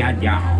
家讲。